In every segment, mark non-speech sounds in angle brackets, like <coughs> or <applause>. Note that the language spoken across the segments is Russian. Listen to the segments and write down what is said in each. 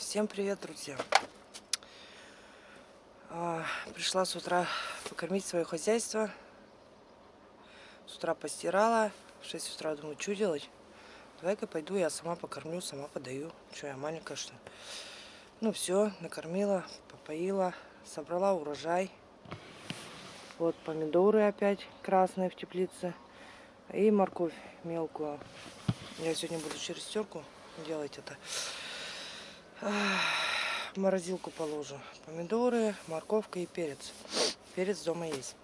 Всем привет, друзья! А, пришла с утра покормить свое хозяйство. С утра постирала. В 6 утра думаю, что делать? Давай-ка пойду, я сама покормлю, сама подаю. Что, я маленькая, что? Ну все, накормила, попоила, собрала урожай. Вот помидоры опять красные в теплице. И морковь мелкую. Я сегодня буду через терку делать это в морозилку положу. Помидоры, морковка и перец. Перец дома есть.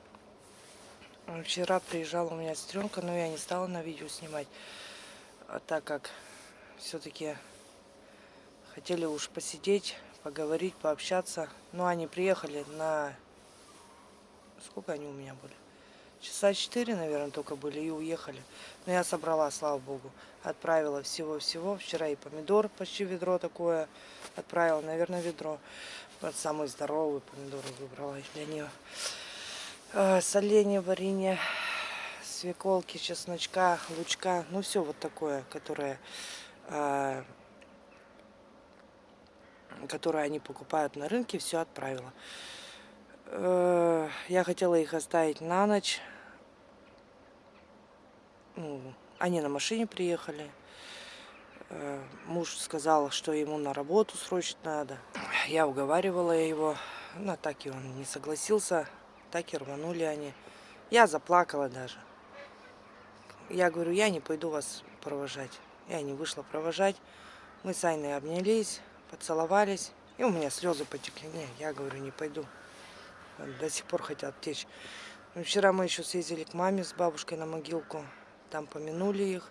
Вчера приезжала у меня сестренка, но я не стала на видео снимать, а так как все-таки хотели уж посидеть, поговорить, пообщаться. Но они приехали на... Сколько они у меня были? Часа четыре, наверное, только были и уехали. Но я собрала, слава богу. Отправила всего-всего. Вчера и помидор почти ведро такое отправила. Наверное, ведро. Вот самые здоровые помидоры выбрала для нее. Э, соленье, варенье, свеколки, чесночка, лучка. Ну, все вот такое, которое... Э, которое они покупают на рынке, все отправила. Э, я хотела их оставить на ночь. Ну, они на машине приехали. Э, муж сказал, что ему на работу срочно надо. Я уговаривала его. Но так и он не согласился. Так и рванули они. Я заплакала даже. Я говорю, я не пойду вас провожать. Я не вышла провожать. Мы с Айной обнялись, поцеловались. И у меня слезы потекли. Не, я говорю, не пойду до сих пор хотят течь. Ну, вчера мы еще съездили к маме с бабушкой на могилку. Там помянули их,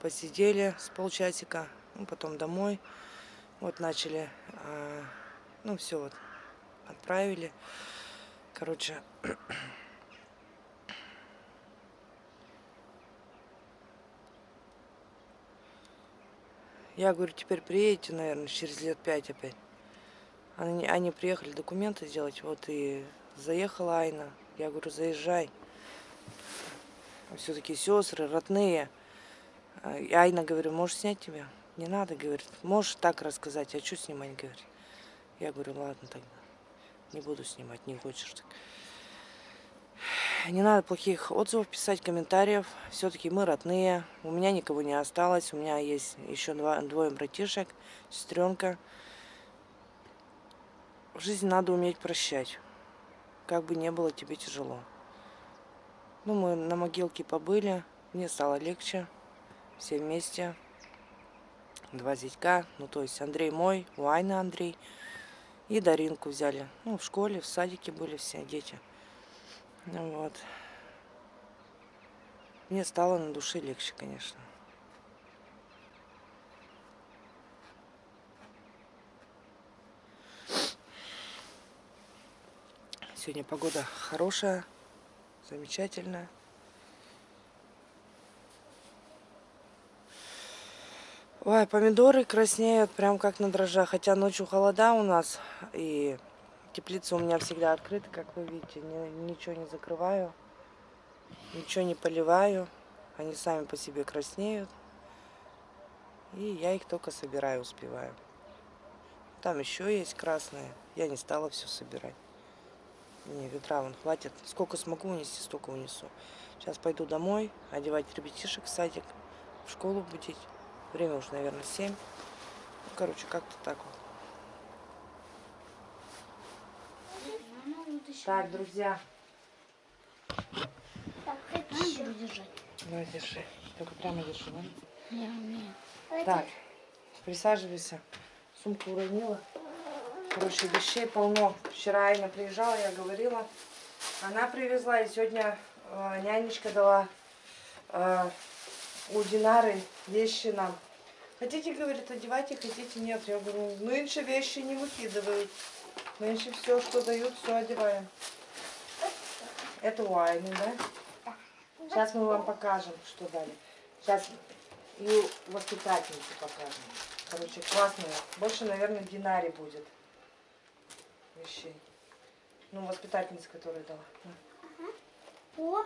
посидели с полчасика, ну, потом домой. Вот начали, а, ну все вот, отправили. Короче, я говорю, теперь приедете, наверное, через лет пять опять. Они, они приехали документы сделать, вот и заехала Айна. Я говорю, заезжай. Все-таки сестры, родные. И Айна, говорю, можешь снять тебя? Не надо, говорит. Можешь так рассказать, а что снимать, говорит. Я говорю, ладно тогда. Не буду снимать, не хочешь так. Не надо плохих отзывов писать, комментариев. Все-таки мы родные. У меня никого не осталось. У меня есть еще два, двое братишек, сестренка. В жизни надо уметь прощать. Как бы не было тебе тяжело. Ну, мы на могилке побыли. Мне стало легче. Все вместе. Два зятька. Ну, то есть Андрей мой, у Айны Андрей. И Даринку взяли. Ну, в школе, в садике были все дети. Ну, вот. Мне стало на душе легче, конечно. Сегодня погода хорошая, замечательная. Ой, помидоры краснеют прям как на дрожжах. Хотя ночью холода у нас. И теплица у меня всегда открыта, как вы видите. Ничего не закрываю. Ничего не поливаю. Они сами по себе краснеют. И я их только собираю, успеваю. Там еще есть красные. Я не стала все собирать. Мне ведра вон хватит. Сколько смогу унести, столько унесу. Сейчас пойду домой, одевать ребятишек в садик, в школу будить. Время уже, наверное, 7. Ну, короче, как-то так вот. Так, друзья. Так, хочу держать. Ну, держи. Только прямо держи, да? Я умею. Так, присаживайся. Сумку уронила. Короче, вещей полно. Вчера Айна приезжала, я говорила. Она привезла, и сегодня э, нянечка дала э, у Динары вещи нам. Хотите, говорит, одевайте, хотите, нет. Я говорю, нынче вещи не выкидывают. Нынче все, что дают, все одеваем. Это у Айны, да? Сейчас мы вам покажем, что дали. Сейчас и воспитательнице покажем. Короче, классные. Больше, наверное, Динаре будет вещей. Ну, воспитательница, которая дала. О,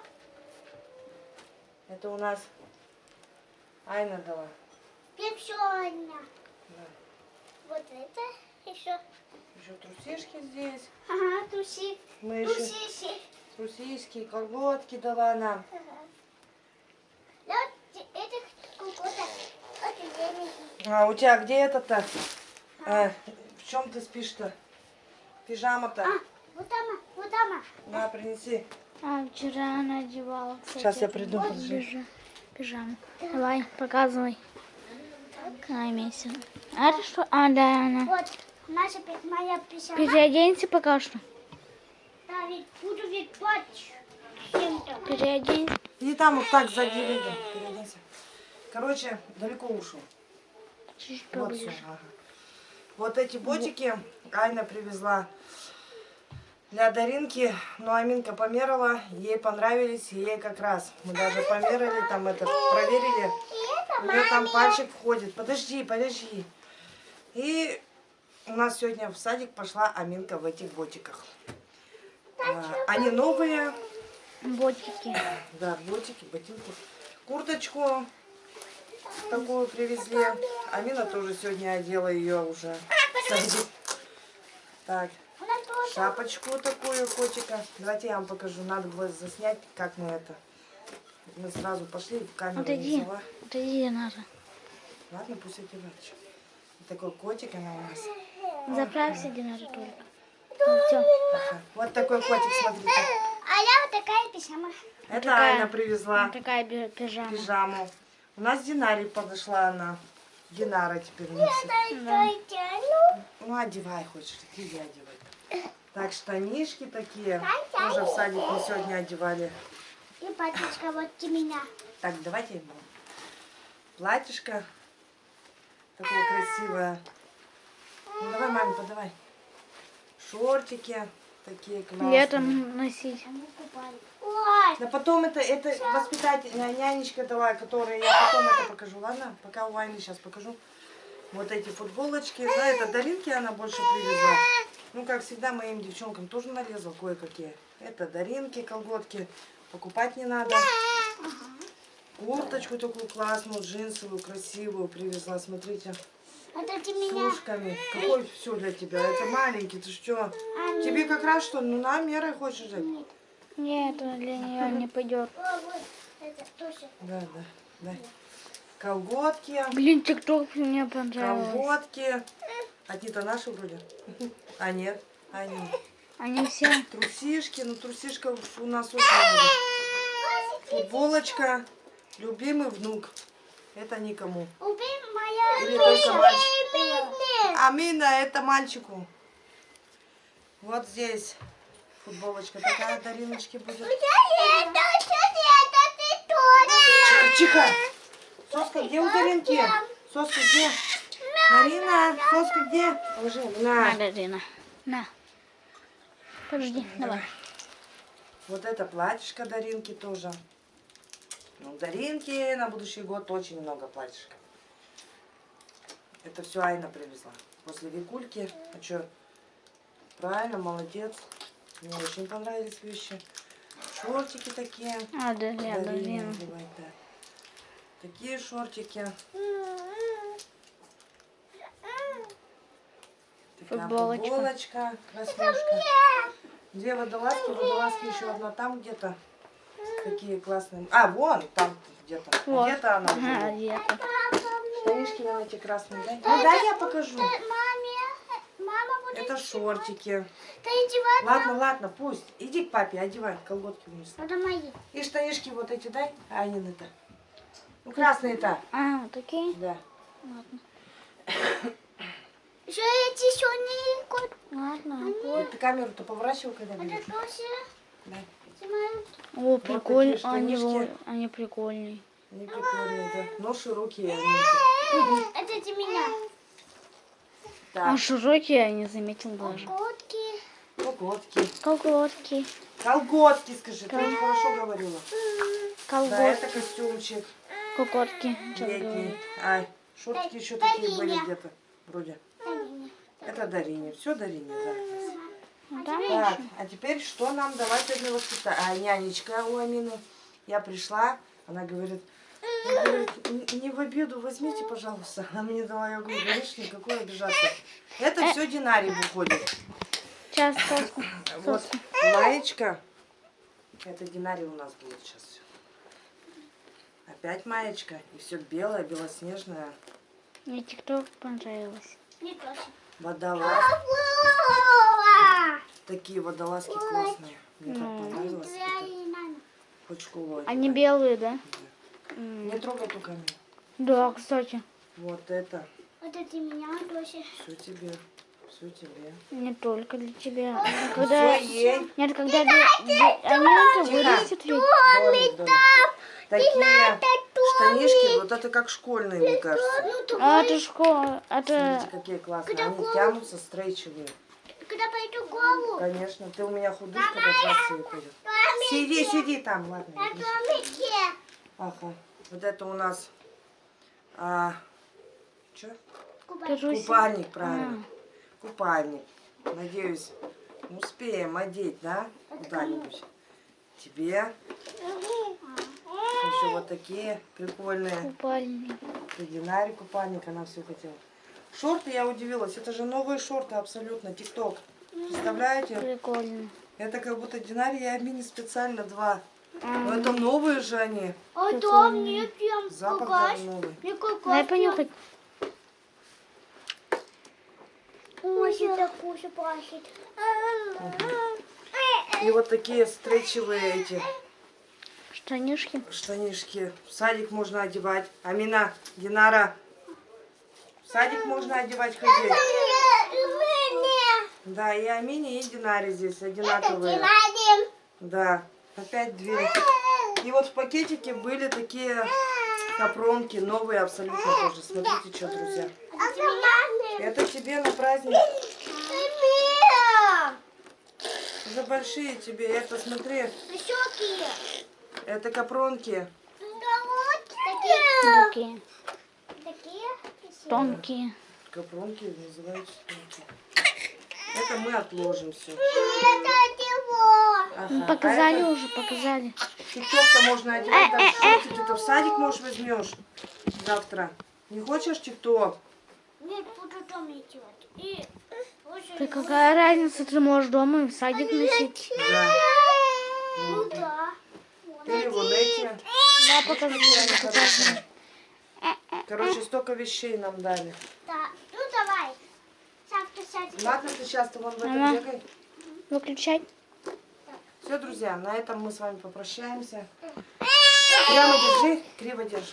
Это у нас Айна дала. пепсионя. Да. Вот это еще. Еще трусишки здесь. Ага, труси. Мы еще Трусишки. трусишки, колготки дала нам. Ага. Да, вот этих какой-то. Вот зеленый. А у тебя где это-то? Э, в чем ты спишь-то? Пижама-то? А, вот там, вот там. На, принеси. А, вчера она одевала, кстати. Сейчас я приду, вот подожди. пижа- пижаму. Давай, показывай. Какая месяц. А это что? А, да, она. Вот, наша моя пижама. Переоденься пока что. Да, ведь буду ведь плачь. Чем-то. Переоденься. Иди там вот так сзади видно. Переоденься. Короче, далеко ушел. Чуть Вот, поближе. всё, ага. Вот эти ботики Айна привезла для Даринки. Но Аминка померила, ей понравились, ей как раз. Мы даже померили, там это проверили. У нее там пальчик входит. Подожди, подожди. И у нас сегодня в садик пошла Аминка в этих ботиках. А, Они новые, Ботики. да, ботики, ботинки. Курточку такую привезли. Амина тоже сегодня одела ее уже. садик. Так, шапочку такую котика. Давайте я вам покажу. Надо было заснять, как мы это. Мы сразу пошли в камеру Отойди. взяла. Отойди, надо. Ладно, пусть одевает. Вот такой котик она у нас. Заправься, Динара, только. Ну. Ага. Вот такой котик, смотрите. А я вот такая пижама. Это такая. Айна привезла Вот такая пижама. пижаму. У нас Динаре подошла она. Динара теперь носит. Ну, одевай хочешь, иди одевай. <laughs> Так, штанишки такие. Тоже в садик мы сегодня одевали. И паточка вот у меня. Так, давайте ему. Платьишко. Такое красивое. Ну, давай, маме, подавай. Шортики такие классные. Летом носить. Да потом это, это воспитательная нянечка дала, которая я потом это покажу, ладно? Пока у Вайны сейчас покажу. Вот эти футболочки. Да, это Даринки она больше привезла. Ну, как всегда, моим девчонкам тоже нарезал кое-какие. Это Даринки, колготки. Покупать не надо. Курточку такую классную, джинсовую, красивую привезла. Смотрите, с меня. ушками. Какой все для тебя? Это маленький, ты что? А, Тебе как раз что? Ну, на меры хочешь взять? Нет, это для нее не пойдет. Да, да, да. Колготки. Блин, тикток мне понравилось. Колготки. Одни-то наши вроде. А нет, они. Они все. Трусишки, ну трусишка у нас очень много. Футболочка. Любимый внук. Это никому. Убей Или только мальчик. Нет. Амина, это мальчику. Вот здесь футболочка такая Дариночки будет. Это, это ты тоже. Тихо. Соска где у Даринки? Соска где? Марина, соска где? Положи. На. На, Дарина. На. Подожди, давай. Вот это платьишко Даринки тоже. Ну, Даринки на будущий год очень много платьишка. Это все Айна привезла. После Викульки. А что? Правильно, молодец. Мне очень понравились вещи. Шортики такие. А, да, надевать, да. Такие шортики. Такая Футболочка. футболочка. Краснушка. Две водолазки. Водолазки еще одна там где-то. Такие классные. А, вон там где-то. Вот. Где-то она. А, где-то. Штанишки эти красные. Да? Ну да, я покажу. Будет. Это шортики. Ладно, ладно, пусть. Иди к папе, одевай колготки вниз. Это мои. И штанишки вот эти дай. А они то Ну, красные-то. А, такие? Да. Ладно. <coughs> Еще эти еще не кот. Ладно. Вот ты камеру-то поворачивай, когда Это тоже Да. О, прикольно. такие Они, они прикольные. Они прикольные, да. Но широкие они. Это для меня. А Так, широкие я не заметил даже. Котки. колготки. Колготки. Колготки, скажи, ты очень хорошо говорила. Да, Колготки. это костюмчик Колготки. Летний. Ай, шортики еще такие были где-то. Вроде. Это Дарине. Все Дарине, да. Ну, там Так, а теперь что нам давать сегодня воспитать? А нянечка у Амины. Я пришла, она говорит, «Не- в обеду возьмите, пожалуйста. Она <laughs> мне дала, я говорю, говоришь, никакой обижаться. Это все динарий выходит. Сейчас соску. <coughs> Вот маечка. Это динарий у нас будет сейчас все. Опять маечка. И все белое, белоснежное. Мне тикток понравилось. Мне тоже. Водолаз. Вова! Такие водолазки классные. Мне так понравилось. Хоть школу Они белые, да? Не трогай руками. Да, кстати. Вот это. Вот это меня тоже. Все тебе. Все тебе. Не только для тебя. Когда... Нет, когда они это вырастет ведь. Такие штанишки, вот это как школьные, мне кажется. Ну, А это школа, это... Смотрите, какие классные. Они тянутся, стрейчевые. Когда пойду голову, Конечно, ты у меня худышка как раз. Сиди, сиди там, ладно. на домике. Ага. Вот это у нас а, чё? Кажусь. купальник, правильно. Купальник. Надеюсь, успеем одеть, да? Куда-нибудь. Тебе еще вот такие прикольные. Купальник. Динаре купальник, она все хотела. Шорты, я удивилась, это же новые шорты абсолютно, тикток. Представляете? Прикольно. Это как будто Динаре и Амине специально два. Но это новые же они. А да, мне прям Запах даже новый. Мне Дай понюхать. Очень так вкусно пахнет. И вот такие стрейчевые эти Штанишки. штанишки. В садик можно одевать. Амина, Динара, в садик можно одевать ходить. Да, и Амине, и Динаре здесь одинаковые. Да, опять две. И вот в пакетике были такие капронки, новые абсолютно тоже. Смотрите, что, друзья. Это тебе на праздник. За большие тебе. Это, смотри, это капронки. Такие. Тонкие. Капронки называются тонкие. Это мы отложим все. Ну, показали уже, показали. Тикток-то можно одевать даже в шортики. Ты в садик, можешь, возьмешь завтра. Не хочешь тикток? Нет, буду дома делать. И Ты какая разница, ты можешь дома и в садик носить. Да. Ну да. Или вон эти. Да, покажи. покажи. Короче, столько вещей нам дали. Да. Ну давай. Завтра сядем. Ладно, ты сейчас-то вон в этом Ага. бегай. Выключай. Все, друзья, на этом мы с вами попрощаемся. Прямо держи, криво держи.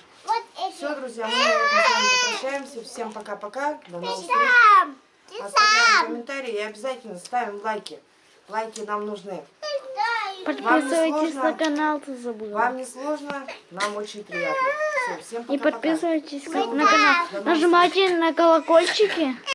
Все, друзья, мы на этом с вами попрощаемся. Всем пока-пока. До новых встреч. Оставляем комментарии и обязательно ставим лайки. Лайки нам нужны. И Подписывайтесь на канал, ты забыла. Вам не сложно, нам очень приятно. Все, всем И пока-пока. подписывайтесь на канал. Нажимайте на колокольчики.